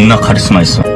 존나 카리스마 있어.